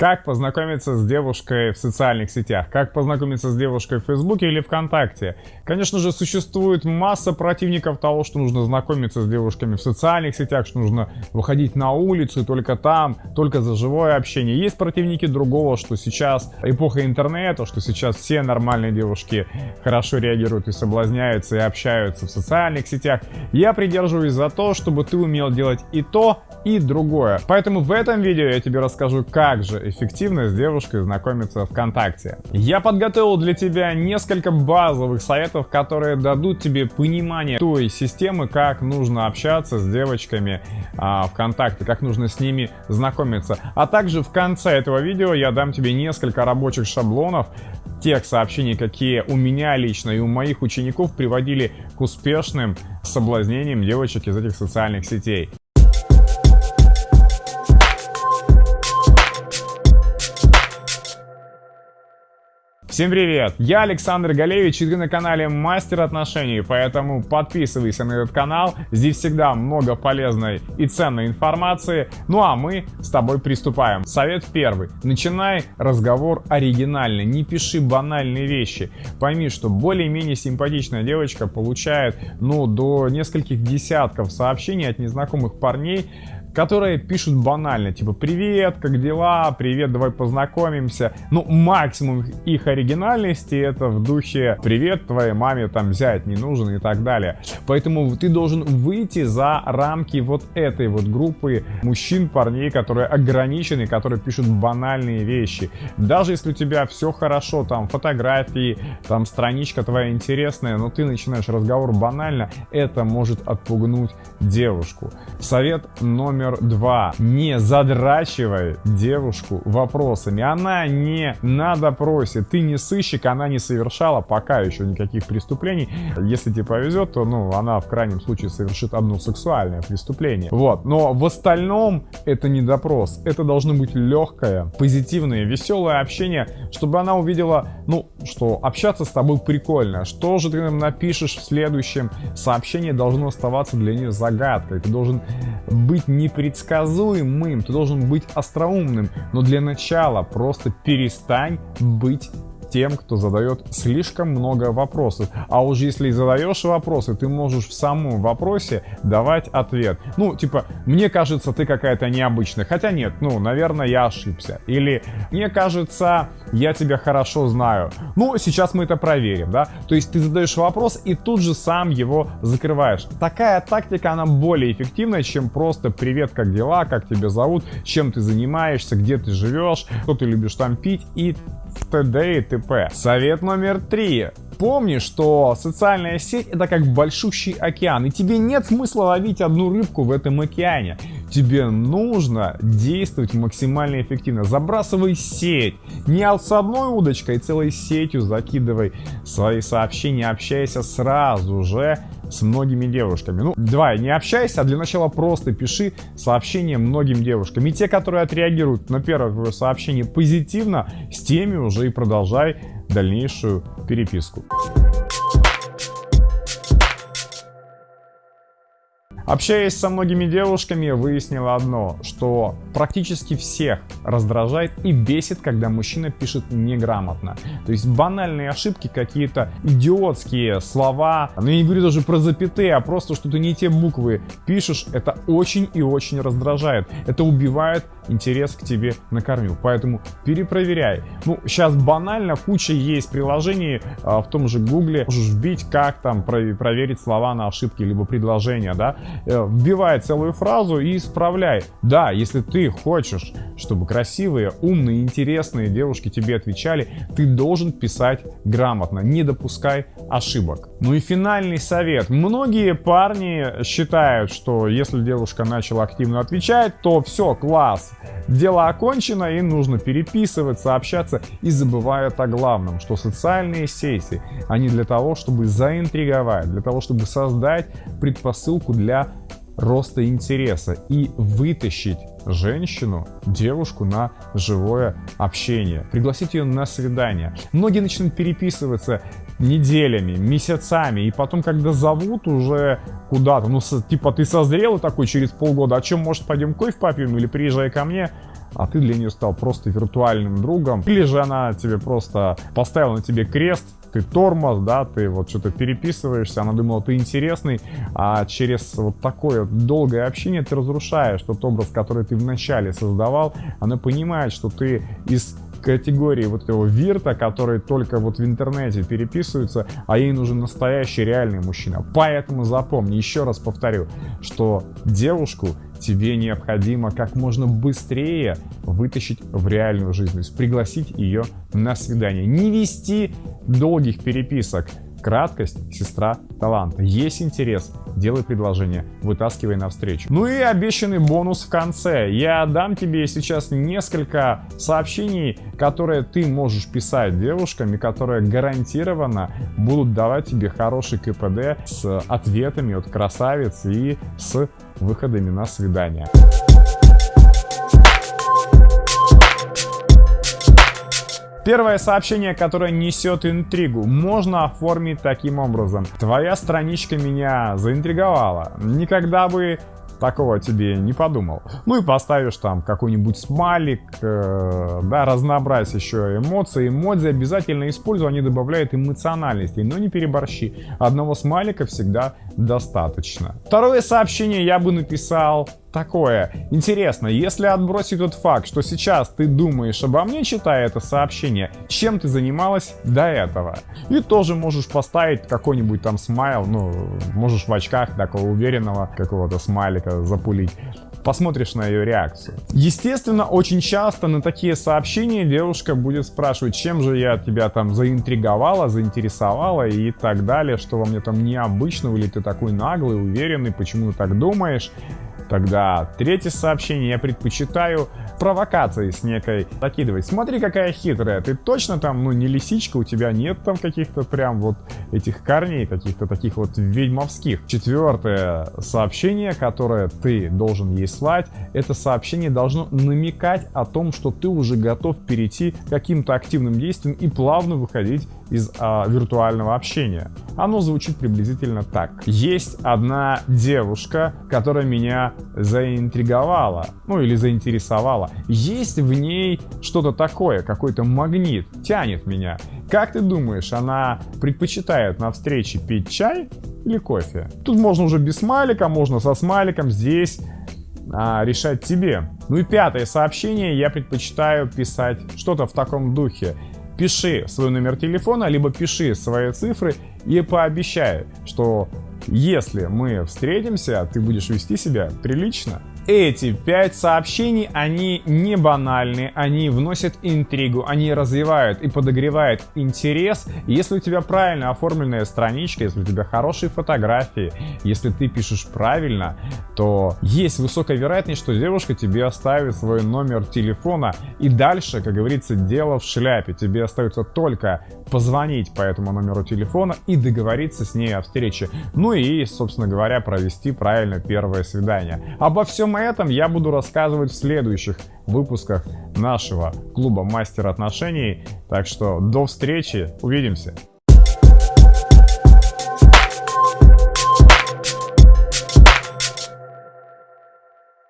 Как познакомиться с девушкой в социальных сетях? Как познакомиться с девушкой в Фейсбуке или ВКонтакте? Конечно же, существует масса противников того, что нужно знакомиться с девушками в социальных сетях, что нужно выходить на улицу и только там, только за живое общение. Есть противники другого, что сейчас эпоха интернета, что сейчас все нормальные девушки хорошо реагируют и соблазняются, и общаются в социальных сетях. Я придерживаюсь за то, чтобы ты умел делать и то, и другое. Поэтому в этом видео я тебе расскажу, как же эффективно с девушкой знакомиться ВКонтакте. Я подготовил для тебя несколько базовых советов, которые дадут тебе понимание той системы, как нужно общаться с девочками а, ВКонтакте, как нужно с ними знакомиться. А также в конце этого видео я дам тебе несколько рабочих шаблонов, тех сообщений, какие у меня лично и у моих учеников приводили к успешным соблазнениям девочек из этих социальных сетей. Всем привет! Я Александр Галевич и ты на канале Мастер отношений, поэтому подписывайся на этот канал, здесь всегда много полезной и ценной информации. Ну а мы с тобой приступаем. Совет первый. Начинай разговор оригинально, не пиши банальные вещи. Пойми, что более-менее симпатичная девочка получает ну до нескольких десятков сообщений от незнакомых парней, которые пишут банально, типа «Привет, как дела? Привет, давай познакомимся». Ну, максимум их оригинальности это в духе «Привет, твоей маме там взять не нужен» и так далее. Поэтому ты должен выйти за рамки вот этой вот группы мужчин, парней, которые ограничены, которые пишут банальные вещи. Даже если у тебя все хорошо, там фотографии, там страничка твоя интересная, но ты начинаешь разговор банально, это может отпугнуть девушку. Совет номер номер два. Не задрачивай девушку вопросами. Она не на допросе. Ты не сыщик, она не совершала пока еще никаких преступлений. Если тебе повезет, то ну, она в крайнем случае совершит одно сексуальное преступление. Вот. Но в остальном это не допрос. Это должно быть легкое, позитивное, веселое общение, чтобы она увидела, ну, что общаться с тобой прикольно. Что же ты нам напишешь в следующем сообщении должно оставаться для нее загадкой. Ты должен быть не непредсказуемым, ты должен быть остроумным. Но для начала просто перестань быть тем, кто задает слишком много вопросов. А уже если задаешь вопросы, ты можешь в самом вопросе давать ответ. Ну, типа, мне кажется, ты какая-то необычная. Хотя нет, ну, наверное, я ошибся. Или, мне кажется, я тебя хорошо знаю. Ну, сейчас мы это проверим, да? То есть ты задаешь вопрос и тут же сам его закрываешь. Такая тактика, она более эффективная, чем просто «Привет, как дела? Как тебя зовут? Чем ты занимаешься? Где ты живешь? Что ты любишь там пить?» и т.д. и т.п. Совет номер три. Помни, что социальная сеть это как большущий океан, и тебе нет смысла ловить одну рыбку в этом океане. Тебе нужно действовать максимально эффективно. Забрасывай сеть. Не с одной удочкой, целой сетью закидывай свои сообщения, общайся сразу же с многими девушками. Ну, давай, не общайся, а для начала просто пиши сообщение многим девушкам. И те, которые отреагируют на первое сообщение позитивно, с теми уже и продолжай дальнейшую переписку. Общаясь со многими девушками, я выяснила одно, что практически всех раздражает и бесит, когда мужчина пишет неграмотно. То есть банальные ошибки, какие-то идиотские слова, ну я не говорю даже про запятые, а просто что ты не те буквы пишешь, это очень и очень раздражает. Это убивает интерес к тебе на корню. Поэтому перепроверяй. Ну, сейчас банально куча есть приложений а, в том же гугле. Можешь вбить, как там проверить слова на ошибки, либо предложения, да. Э, вбивай целую фразу и исправляй. Да, если ты хочешь, чтобы красивые, умные, интересные девушки тебе отвечали, ты должен писать грамотно, не допускай ошибок. Ну и финальный совет. Многие парни считают, что если девушка начала активно отвечать, то все, класс, дело окончено и нужно переписываться, общаться и забывают о главном, что социальные сети, они для того, чтобы заинтриговать, для того, чтобы создать предпосылку для роста интереса и вытащить женщину, девушку на живое общение, пригласить ее на свидание. Многие начнут переписываться неделями, месяцами, и потом, когда зовут уже куда-то, ну, типа, ты созрел такой через полгода, о чем, может, пойдем кофе попьем или приезжай ко мне, а ты для нее стал просто виртуальным другом, или же она тебе просто поставила на тебе крест, ты тормоз, да, ты вот что-то переписываешься, она думала, ты интересный, а через вот такое долгое общение ты разрушаешь тот образ, который ты вначале создавал, она понимает, что ты из категории вот этого вирта, который только вот в интернете переписываются, а ей нужен настоящий реальный мужчина. Поэтому запомни, еще раз повторю, что девушку тебе необходимо как можно быстрее вытащить в реальную жизнь, то есть пригласить ее на свидание. Не вести долгих переписок, Краткость – сестра таланта. Есть интерес – делай предложение, вытаскивай навстречу. Ну и обещанный бонус в конце. Я дам тебе сейчас несколько сообщений, которые ты можешь писать девушкам и которые гарантированно будут давать тебе хороший КПД с ответами от красавиц и с выходами на свидание. Первое сообщение, которое несет интригу, можно оформить таким образом. Твоя страничка меня заинтриговала. Никогда бы такого тебе не подумал. Ну и поставишь там какой-нибудь смайлик, э, да, разнообразь еще эмоции. Эмодзи обязательно используй, они добавляют эмоциональности, но не переборщи. Одного смайлика всегда достаточно. Второе сообщение я бы написал такое. Интересно, если отбросить тот факт, что сейчас ты думаешь обо мне, читая это сообщение, чем ты занималась до этого? И тоже можешь поставить какой-нибудь там смайл, ну, можешь в очках такого уверенного какого-то смайлика запулить посмотришь на ее реакцию. Естественно, очень часто на такие сообщения девушка будет спрашивать, чем же я тебя там заинтриговала, заинтересовала и так далее, что во мне там необычного, или ты такой наглый, уверенный, почему ты так думаешь. Тогда третье сообщение я предпочитаю провокации с некой закидывать. Смотри, какая хитрая, ты точно там, ну, не лисичка, у тебя нет там каких-то прям вот этих корней, каких-то таких вот ведьмовских. Четвертое сообщение, которое ты должен ей слать, это сообщение должно намекать о том, что ты уже готов перейти к каким-то активным действиям и плавно выходить из а, виртуального общения. Оно звучит приблизительно так. Есть одна девушка, которая меня заинтриговала, ну или заинтересовала. Есть в ней что-то такое, какой-то магнит, тянет меня. Как ты думаешь, она предпочитает на встрече пить чай или кофе? Тут можно уже без смайлика, можно со смайликом. Здесь а, решать тебе. Ну и пятое сообщение я предпочитаю писать что-то в таком духе пиши свой номер телефона, либо пиши свои цифры и пообещай, что если мы встретимся, ты будешь вести себя прилично, эти пять сообщений, они не банальны, они вносят интригу, они развивают и подогревают интерес. Если у тебя правильно оформленная страничка, если у тебя хорошие фотографии, если ты пишешь правильно, то есть высокая вероятность, что девушка тебе оставит свой номер телефона. И дальше, как говорится, дело в шляпе. Тебе остается только позвонить по этому номеру телефона и договориться с ней о встрече. Ну и, собственно говоря, провести правильно первое свидание. Обо всем этом я буду рассказывать в следующих выпусках нашего клуба Мастер отношений. Так что до встречи, увидимся!